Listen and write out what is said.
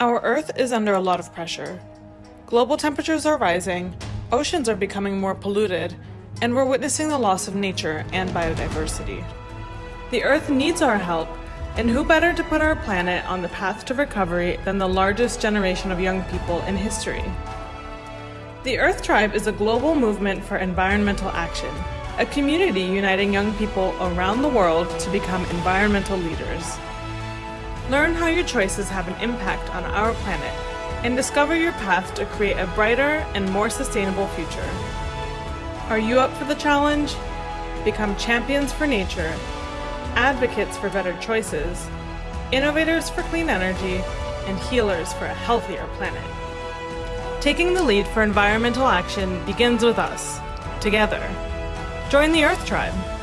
Our Earth is under a lot of pressure. Global temperatures are rising, oceans are becoming more polluted, and we're witnessing the loss of nature and biodiversity. The Earth needs our help, and who better to put our planet on the path to recovery than the largest generation of young people in history? The Earth Tribe is a global movement for environmental action, a community uniting young people around the world to become environmental leaders. Learn how your choices have an impact on our planet and discover your path to create a brighter and more sustainable future. Are you up for the challenge? Become champions for nature, advocates for better choices, innovators for clean energy, and healers for a healthier planet. Taking the lead for environmental action begins with us, together. Join the Earth Tribe.